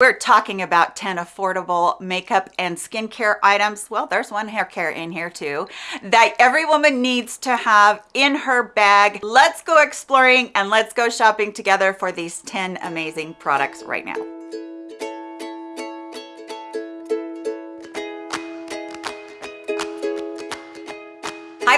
We're talking about 10 affordable makeup and skincare items. Well, there's one hair care in here too that every woman needs to have in her bag. Let's go exploring and let's go shopping together for these 10 amazing products right now.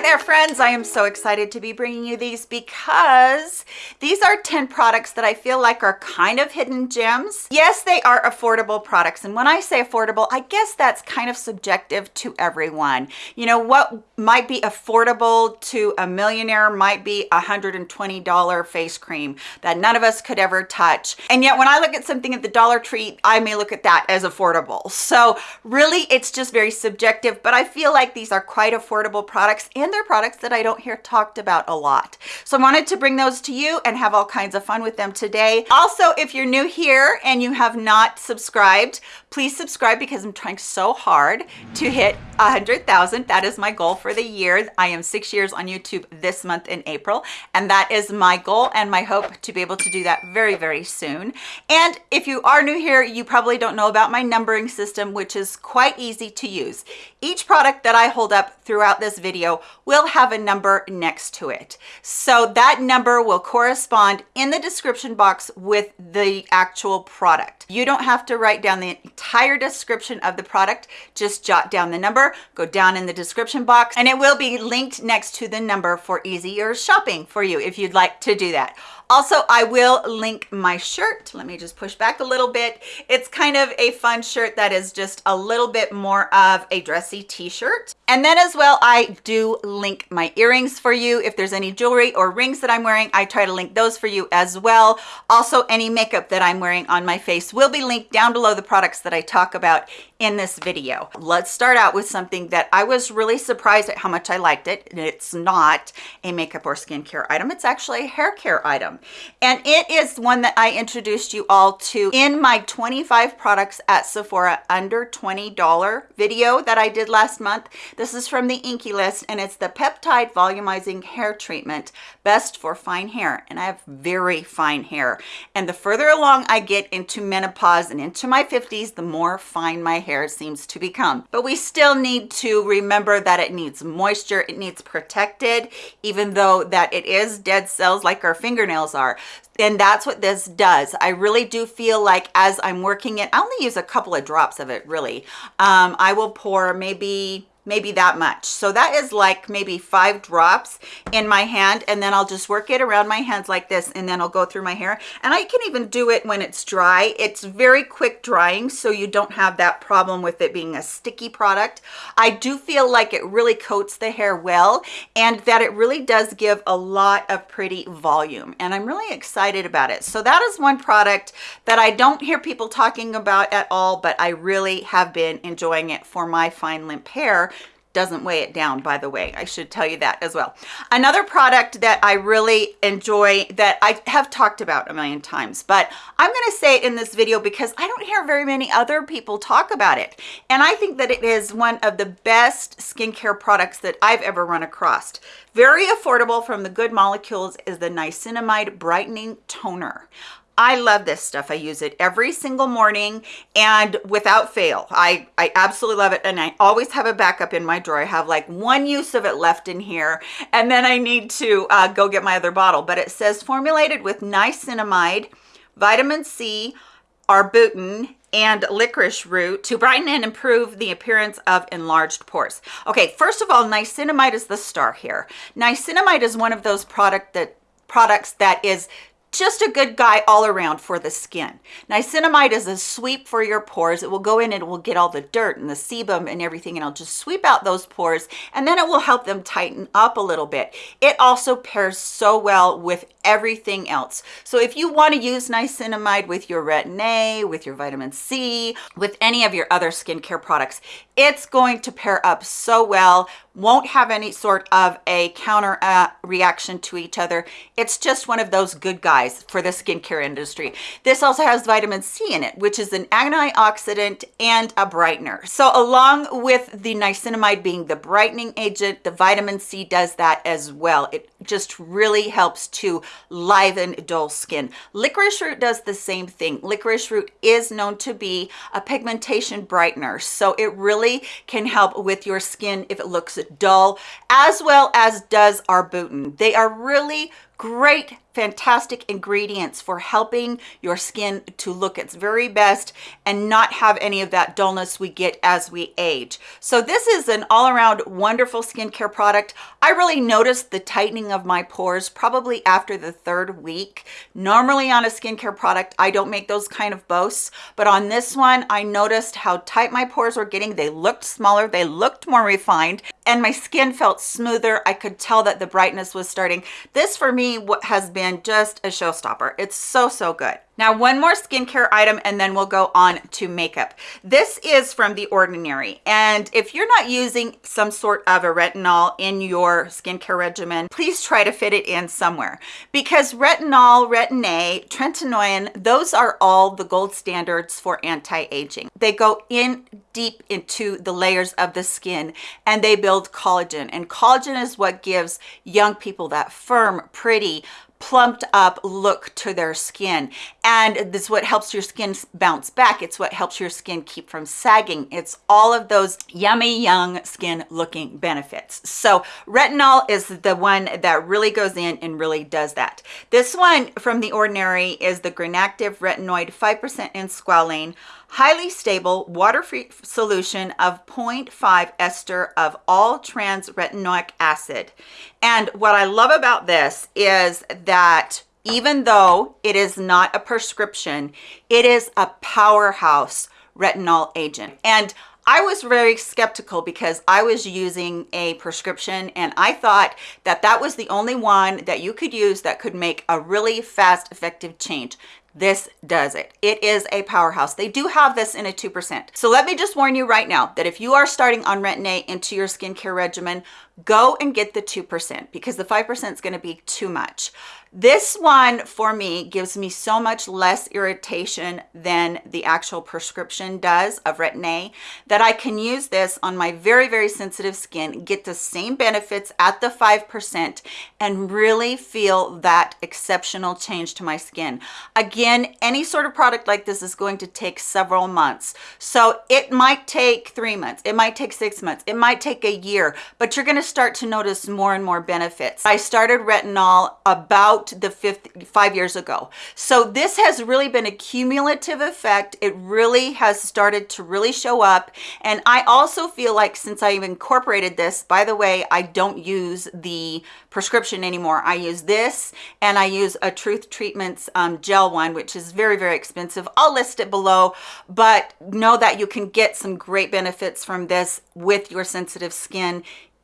Hi there friends, I am so excited to be bringing you these because these are 10 products that I feel like are kind of hidden gems. Yes, they are affordable products and when I say affordable, I guess that's kind of subjective to everyone. You know, what might be affordable to a millionaire might be a $120 face cream that none of us could ever touch. And yet when I look at something at the Dollar Tree, I may look at that as affordable. So really it's just very subjective, but I feel like these are quite affordable products and they're products that I don't hear talked about a lot. So I wanted to bring those to you and have all kinds of fun with them today. Also, if you're new here and you have not subscribed, please subscribe because I'm trying so hard to hit hundred thousand. That is my goal for the year. I am six years on YouTube this month in April, and that is my goal and my hope to be able to do that very, very soon. And if you are new here, you probably don't know about my numbering system, which is quite easy to use. Each product that I hold up throughout this video will have a number next to it. So that number will correspond in the description box with the actual product. You don't have to write down the entire description of the product, just jot down the number, go down in the description box, and it will be linked next to the number for easier shopping for you if you'd like to do that. Also, I will link my shirt. Let me just push back a little bit. It's kind of a fun shirt that is just a little bit more of a dressy t-shirt. And then as well, I do link my earrings for you. If there's any jewelry or rings that I'm wearing, I try to link those for you as well. Also, any makeup that I'm wearing on my face will be linked down below the products that I talk about in this video. Let's start out with something that I was really surprised at how much I liked it. It's not a makeup or skincare item. It's actually a hair care item. And it is one that I introduced you all to in my 25 products at Sephora under $20 video that I did last month. This is from the INKEY List and it's the Peptide Volumizing Hair Treatment, best for fine hair. And I have very fine hair. And the further along I get into menopause and into my 50s, the more fine my hair seems to become. But we still need to remember that it needs moisture, it needs protected, even though that it is dead cells like our fingernails are. And that's what this does. I really do feel like as i'm working it i only use a couple of drops of it really. Um, i will pour maybe maybe that much. So that is like maybe five drops in my hand and then i'll just work it around my hands like this and then i'll go through my hair. And i can even do it when it's dry. It's very quick drying so you don't have that problem with it being a sticky product. I do feel like it really coats the hair well and that it really does give a lot of pretty volume and i'm really excited about it. So that is one product that i don't hear people talking about at all but i really have been enjoying it for my fine limp hair doesn't weigh it down by the way. I should tell you that as well. Another product that i really enjoy that i have talked about a million times but i'm going to say it in this video because i don't hear very many other people talk about it. And i think that it is one of the best skincare products that i've ever run across. Very affordable from the good molecules is the niacinamide brightening toner I love this stuff. I use it every single morning and without fail. I, I absolutely love it. And I always have a backup in my drawer. I have like one use of it left in here. And then I need to uh, go get my other bottle. But it says formulated with niacinamide, vitamin C, arbutin, and licorice root to brighten and improve the appearance of enlarged pores. Okay, first of all, niacinamide is the star here. Niacinamide is one of those product that products that is just a good guy all around for the skin. Niacinamide is a sweep for your pores. It will go in and it will get all the dirt and the sebum and everything and it'll just sweep out those pores and then it will help them tighten up a little bit. It also pairs so well with everything else. So if you want to use niacinamide with your Retin-A, with your vitamin C, with any of your other skincare products, it's going to pair up so well won't have any sort of a counter uh, reaction to each other. It's just one of those good guys for the skincare industry. This also has vitamin C in it, which is an antioxidant and a brightener. So along with the niacinamide being the brightening agent, the vitamin C does that as well. It just really helps to liven dull skin. Licorice root does the same thing. Licorice root is known to be a pigmentation brightener, so it really can help with your skin if it looks dull, as well as does arbutin. They are really great fantastic ingredients for helping your skin to look its very best and not have any of that dullness we get as we age. So this is an all-around wonderful skincare product. I really noticed the tightening of my pores probably after the third week. Normally on a skincare product, I don't make those kind of boasts, but on this one, I noticed how tight my pores were getting. They looked smaller, they looked more refined, and my skin felt smoother. I could tell that the brightness was starting. This for me has been just a showstopper. It's so, so good. Now, one more skincare item and then we'll go on to makeup. This is from The Ordinary. And if you're not using some sort of a retinol in your skincare regimen, please try to fit it in somewhere because retinol, retin-A, tretinoin, those are all the gold standards for anti-aging. They go in deep into the layers of the skin and they build collagen. And collagen is what gives young people that firm, pretty, plumped up look to their skin. And this is what helps your skin bounce back. It's what helps your skin keep from sagging. It's all of those yummy young skin looking benefits. So retinol is the one that really goes in and really does that. This one from the ordinary is the Granactive retinoid 5% in squalane highly stable water-free solution of 0.5 ester of all trans retinoic acid. And what I love about this is that even though it is not a prescription, it is a powerhouse retinol agent. And I was very skeptical because I was using a prescription and I thought that that was the only one that you could use that could make a really fast, effective change this does it. It is a powerhouse. They do have this in a two percent. So let me just warn you right now that if you are starting on retin-a into your skincare regimen go and get the two percent because the five percent is going to be too much this one for me gives me so much less irritation than the actual prescription does of Retin-A that I can use this on my very, very sensitive skin, get the same benefits at the 5% and really feel that exceptional change to my skin. Again, any sort of product like this is going to take several months. So it might take three months, it might take six months, it might take a year, but you're gonna start to notice more and more benefits. I started retinol about the fifth five years ago. So this has really been a cumulative effect. It really has started to really show up. And i also feel like since i've incorporated this by the way i don't use the prescription anymore. I use this and i use a truth treatments um, gel one which is very very expensive. I'll list it below but know that you can get some great benefits from this with your sensitive skin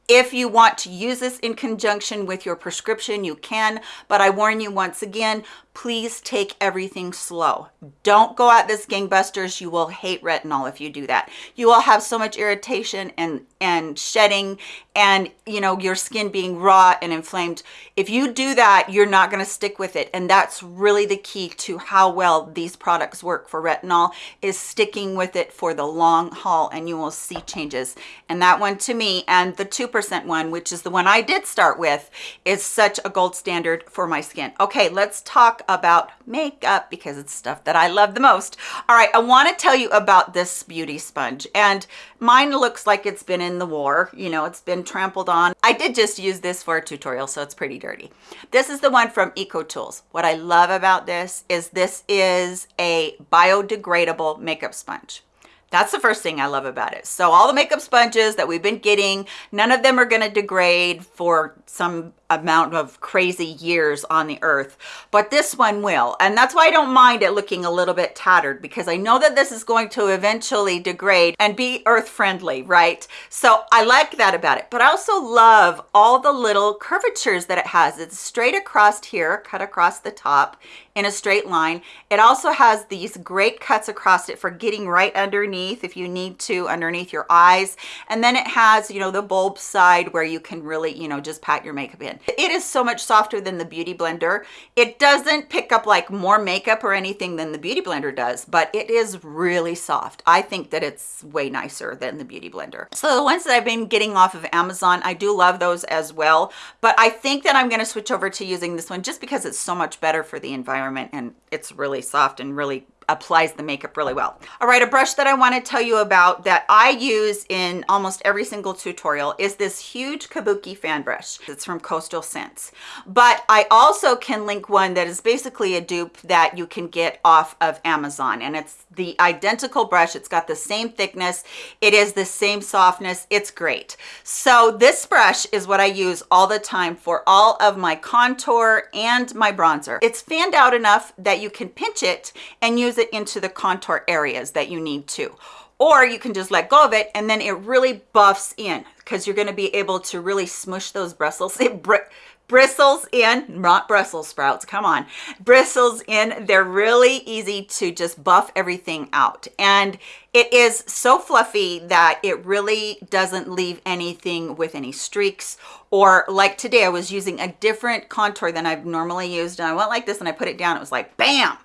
if you want to use this in conjunction with your prescription, you can, but I warn you once again, please take everything slow. Don't go at this gangbusters. You will hate retinol if you do that. You will have so much irritation and, and shedding and, you know, your skin being raw and inflamed. If you do that, you're not going to stick with it. And that's really the key to how well these products work for retinol is sticking with it for the long haul and you will see changes. And that one to me and the 2% one, which is the one I did start with, is such a gold standard for my skin. Okay, let's talk about makeup because it's stuff that I love the most. All right, I want to tell you about this beauty sponge and mine looks like it's been in the war. You know, it's been trampled on. I did just use this for a tutorial, so it's pretty dirty. This is the one from EcoTools. What I love about this is this is a biodegradable makeup sponge. That's the first thing I love about it. So all the makeup sponges that we've been getting, none of them are going to degrade for some amount of crazy years on the earth but this one will. And that's why i don't mind it looking a little bit tattered because i know that this is going to eventually degrade and be earth friendly right? So i like that about it. But i also love all the little curvatures that it has. It's straight across here cut across the top in a straight line. It also has these great cuts across it for getting right underneath if you need to underneath your eyes. And then it has you know the bulb side where you can really you know just pat your makeup in It is so much softer than the Beauty Blender. It doesn't pick up like more makeup or anything than the Beauty Blender does, but it is really soft. I think that it's way nicer than the Beauty Blender. So the ones that I've been getting off of Amazon, I do love those as well, but I think that I'm gonna switch over to using this one just because it's so much better for the environment and it's really soft and really applies the makeup really well. All right, a brush that I want to tell you about that I use in almost every single tutorial is this huge Kabuki fan brush. It's from Coastal Scents. But I also can link one that is basically a dupe that you can get off of Amazon. And it's the identical brush. It's got the same thickness. It is the same softness. It's great. So this brush is what I use all the time for all of my contour and my bronzer. It's fanned out enough that you can pinch it and use it into the contour areas that you need to. Or you can just let go of it and then it really buffs in because you're going to be able to really smush those bristles it br bristles in not brussels sprouts come on bristles in. They're really easy to just buff everything out. And it is so fluffy that it really doesn't leave anything with any streaks or like today I was using a different contour than I've normally used and I went like this and I put it down it was like bam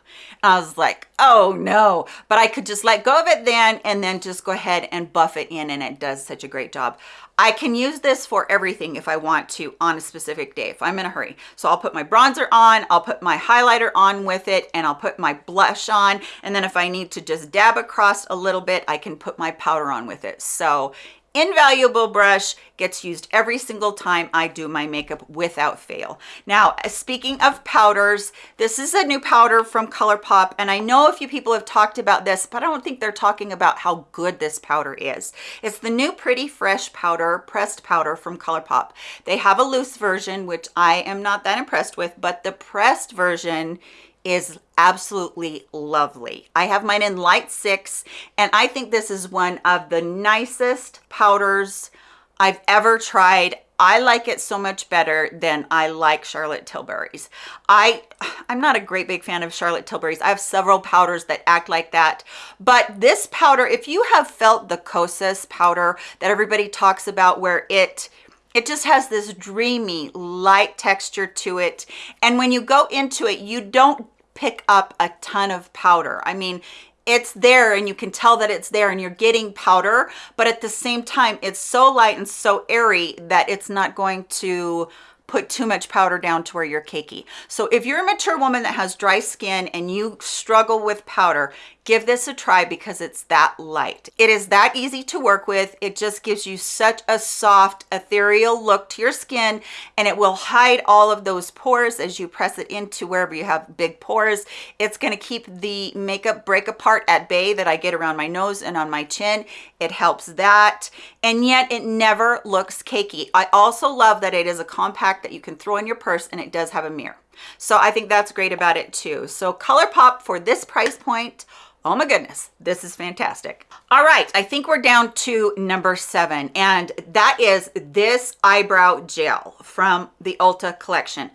I was like, oh no, but I could just let go of it then and then just go ahead and buff it in and it does such a great job. I can use this for everything if I want to on a specific day, if I'm in a hurry. So I'll put my bronzer on, I'll put my highlighter on with it, and I'll put my blush on. And then if I need to just dab across a little bit, I can put my powder on with it. So invaluable brush gets used every single time I do my makeup without fail. Now, speaking of powders, this is a new powder from ColourPop, and I know a few people have talked about this, but I don't think they're talking about how good this powder is. It's the new Pretty Fresh powder, pressed powder from ColourPop. They have a loose version, which I am not that impressed with, but the pressed version is absolutely lovely. I have mine in light six, and I think this is one of the nicest powders I've ever tried. I like it so much better than I like Charlotte Tilbury's. I, I'm not a great big fan of Charlotte Tilbury's. I have several powders that act like that. But this powder, if you have felt the Kosas powder that everybody talks about where it it just has this dreamy light texture to it and when you go into it you don't pick up a ton of powder. I mean, it's there and you can tell that it's there and you're getting powder, but at the same time, it's so light and so airy that it's not going to put too much powder down to where you're cakey. So if you're a mature woman that has dry skin and you struggle with powder, give this a try because it's that light. It is that easy to work with. It just gives you such a soft, ethereal look to your skin and it will hide all of those pores as you press it into wherever you have big pores. It's gonna keep the makeup break apart at bay that I get around my nose and on my chin. It helps that. And yet it never looks cakey. I also love that it is a compact that you can throw in your purse and it does have a mirror. So I think that's great about it too. So ColourPop for this price point, Oh my goodness, this is fantastic. All right, I think we're down to number seven, and that is this eyebrow gel from the Ulta collection.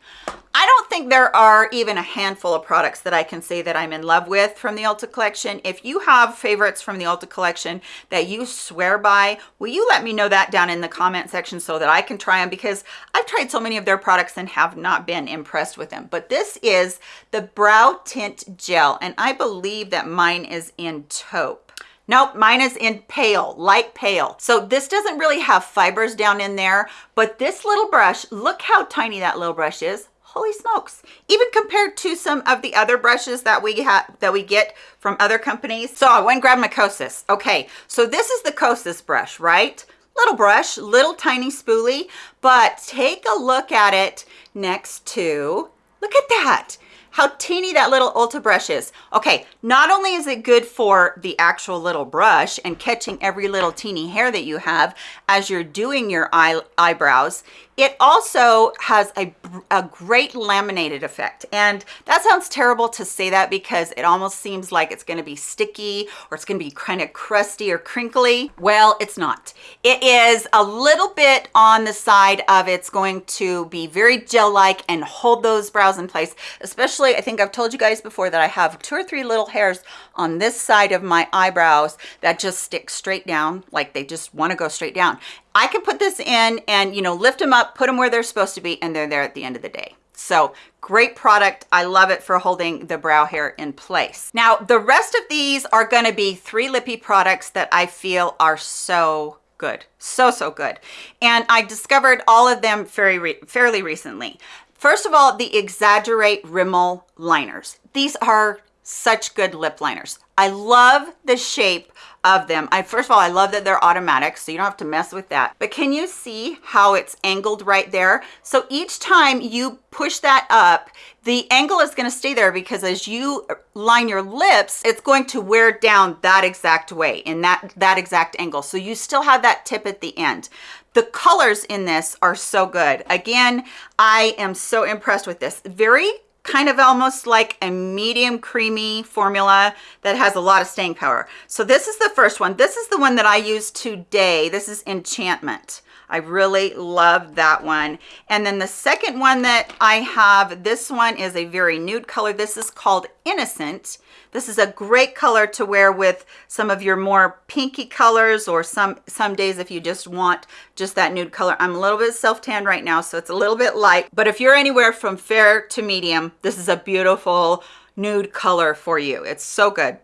I don't think there are even a handful of products that I can say that I'm in love with from the Ulta collection. If you have favorites from the Ulta collection that you swear by, will you let me know that down in the comment section so that I can try them because I've tried so many of their products and have not been impressed with them. But this is the Brow Tint Gel and I believe that mine is in taupe. Nope, mine is in pale, light pale. So this doesn't really have fibers down in there, but this little brush, look how tiny that little brush is. Holy smokes. Even compared to some of the other brushes that we have that we get from other companies. So i went and grabbed my kosas okay so this is the kosas brush right? Little brush little tiny spoolie but take a look at it next to look at that how teeny that little Ulta brush is. Okay, not only is it good for the actual little brush and catching every little teeny hair that you have as you're doing your eye, eyebrows, it also has a, a great laminated effect. And that sounds terrible to say that because it almost seems like it's gonna be sticky or it's gonna be kind of crusty or crinkly. Well, it's not. It is a little bit on the side of it's going to be very gel-like and hold those brows in place, especially I think I've told you guys before that I have two or three little hairs on this side of my eyebrows that just stick straight down, like they just want to go straight down. I can put this in and, you know, lift them up, put them where they're supposed to be, and they're there at the end of the day. So great product. I love it for holding the brow hair in place. Now, the rest of these are gonna be three lippy products that I feel are so good. So, so good. And I discovered all of them very re fairly recently. First of all, the Exaggerate Rimmel liners. These are such good lip liners. I love the shape of them. I First of all, I love that they're automatic, so you don't have to mess with that. But can you see how it's angled right there? So each time you push that up, the angle is gonna stay there because as you line your lips, it's going to wear down that exact way in that, that exact angle. So you still have that tip at the end. The colors in this are so good. Again, I am so impressed with this. Very kind of almost like a medium creamy formula that has a lot of staying power. So this is the first one. This is the one that I use today. This is Enchantment. I really love that one. And then the second one that I have, this one is a very nude color. This is called Innocent. This is a great color to wear with some of your more pinky colors or some, some days if you just want just that nude color. I'm a little bit self-tanned right now, so it's a little bit light. But if you're anywhere from fair to medium, this is a beautiful nude color for you. It's so good.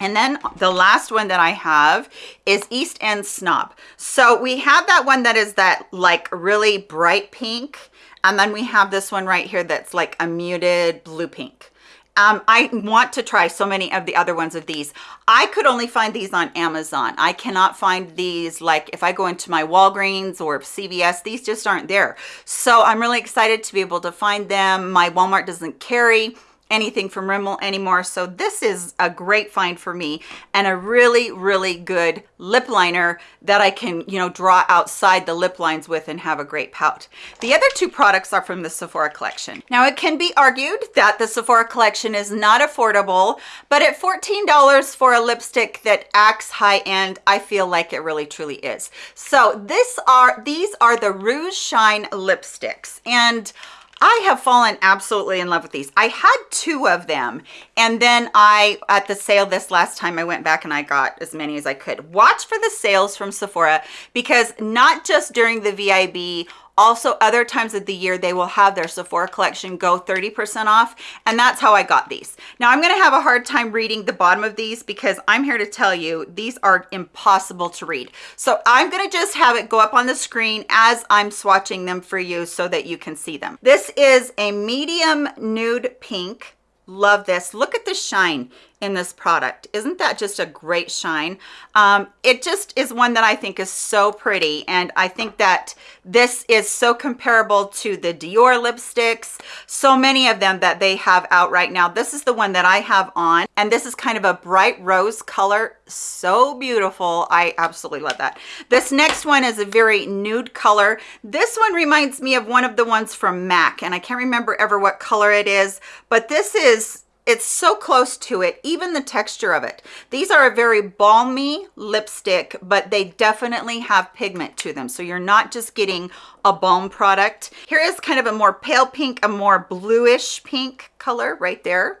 And then the last one that I have is East End Snob. So we have that one that is that like really bright pink. And then we have this one right here that's like a muted blue pink. Um, I want to try so many of the other ones of these. I could only find these on Amazon. I cannot find these like if I go into my Walgreens or CVS, these just aren't there. So I'm really excited to be able to find them. My Walmart doesn't carry anything from Rimmel anymore. So this is a great find for me and a really, really good lip liner that I can, you know, draw outside the lip lines with and have a great pout. The other two products are from the Sephora collection. Now it can be argued that the Sephora collection is not affordable, but at $14 for a lipstick that acts high-end, I feel like it really truly is. So this are, these are the Rouge Shine lipsticks and I have fallen absolutely in love with these. I had two of them and then I, at the sale this last time, I went back and I got as many as I could. Watch for the sales from Sephora because not just during the VIB also, other times of the year, they will have their Sephora collection go 30% off, and that's how I got these. Now, I'm gonna have a hard time reading the bottom of these because I'm here to tell you, these are impossible to read. So I'm gonna just have it go up on the screen as I'm swatching them for you so that you can see them. This is a medium nude pink love this look at the shine in this product. Isn't that just a great shine? Um, it just is one that i think is so pretty and i think that this is so comparable to the dior lipsticks so many of them that they have out right now. This is the one that i have on and this is kind of a bright rose color. So beautiful. I absolutely love that. This next one is a very nude color. This one reminds me of one of the ones from mac and i can't remember ever what color it is but this is it's so close to it, even the texture of it. These are a very balmy lipstick, but they definitely have pigment to them. So you're not just getting a balm product. Here is kind of a more pale pink, a more bluish pink color right there.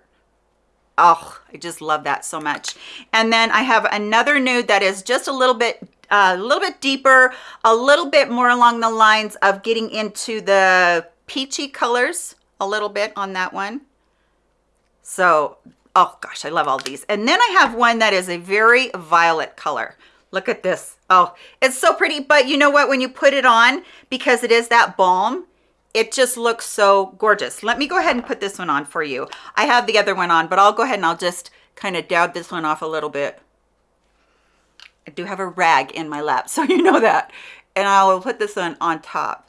Oh, I just love that so much. And then I have another nude that is just a little bit uh, a little bit deeper, a little bit more along the lines of getting into the peachy colors a little bit on that one. So, oh gosh, I love all these. And then I have one that is a very violet color. Look at this. Oh, it's so pretty. But you know what? When you put it on, because it is that balm, it just looks so gorgeous. Let me go ahead and put this one on for you. I have the other one on, but I'll go ahead and I'll just kind of dab this one off a little bit. I do have a rag in my lap, so you know that. And I will put this one on top.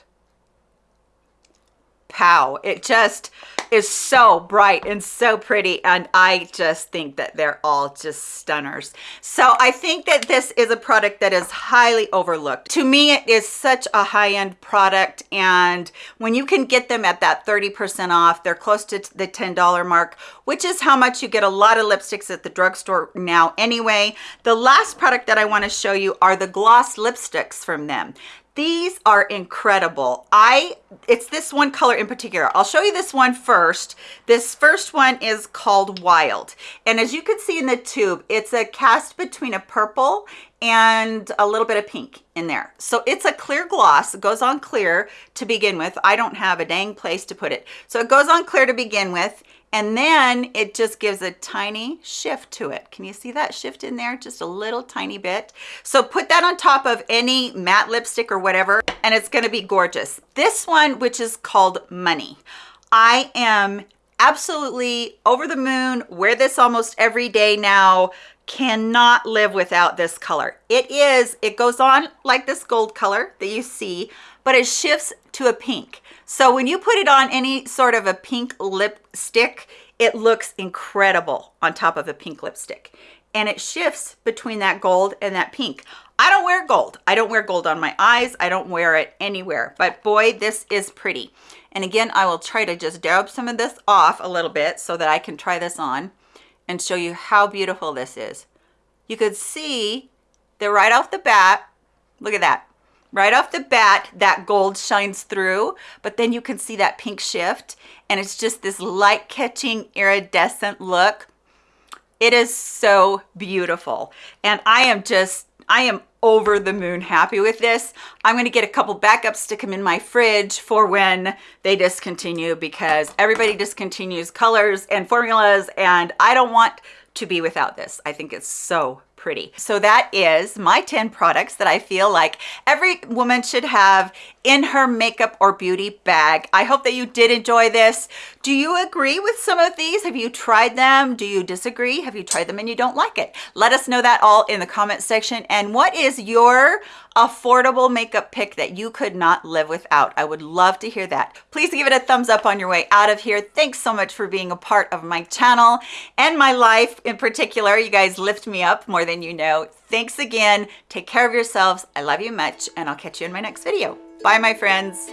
Pow. It just, is so bright and so pretty and I just think that they're all just stunners. So I think that this is a product that is highly overlooked. To me, it is such a high-end product and when you can get them at that 30% off, they're close to the $10 mark, which is how much you get a lot of lipsticks at the drugstore now anyway. The last product that I wanna show you are the gloss lipsticks from them. These are incredible. I it's this one color in particular. I'll show you this one first. This first one is called wild. And as you can see in the tube it's a cast between a purple and a little bit of pink in there. So it's a clear gloss it goes on clear to begin with. I don't have a dang place to put it. So it goes on clear to begin with and then it just gives a tiny shift to it. Can you see that shift in there? Just a little tiny bit. So put that on top of any matte lipstick or whatever, and it's gonna be gorgeous. This one, which is called Money. I am absolutely over the moon, wear this almost every day now, cannot live without this color. It is, it goes on like this gold color that you see, but it shifts to a pink. So when you put it on any sort of a pink lipstick, it looks incredible on top of a pink lipstick. And it shifts between that gold and that pink. I don't wear gold. I don't wear gold on my eyes. I don't wear it anywhere. But boy, this is pretty. And again, I will try to just dab some of this off a little bit so that I can try this on and show you how beautiful this is. You could see that right off the bat, look at that right off the bat that gold shines through but then you can see that pink shift and it's just this light catching iridescent look. It is so beautiful and i am just i am over the moon happy with this. I'm going to get a couple backups stick them in my fridge for when they discontinue because everybody discontinues colors and formulas and i don't want to be without this. I think it's so pretty. So that is my 10 products that I feel like every woman should have in her makeup or beauty bag. I hope that you did enjoy this. Do you agree with some of these? Have you tried them? Do you disagree? Have you tried them and you don't like it? Let us know that all in the comment section. And what is your affordable makeup pick that you could not live without? I would love to hear that. Please give it a thumbs up on your way out of here. Thanks so much for being a part of my channel and my life in particular. You guys lift me up more than you know. Thanks again. Take care of yourselves. I love you much and I'll catch you in my next video. Bye, my friends.